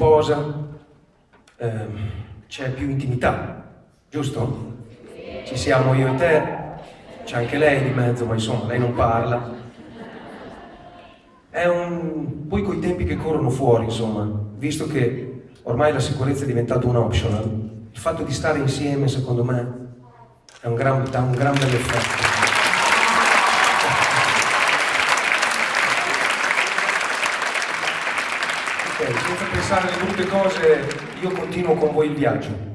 sposa, eh, c'è più intimità, giusto? Ci siamo io e te, c'è anche lei di mezzo, ma insomma, lei non parla. È un... Poi coi tempi che corrono fuori, insomma, visto che ormai la sicurezza è diventata un optional, il fatto di stare insieme, secondo me, è un gran, dà un gran bel effetto. Ok, senza pensare alle brutte cose, io continuo con voi il viaggio.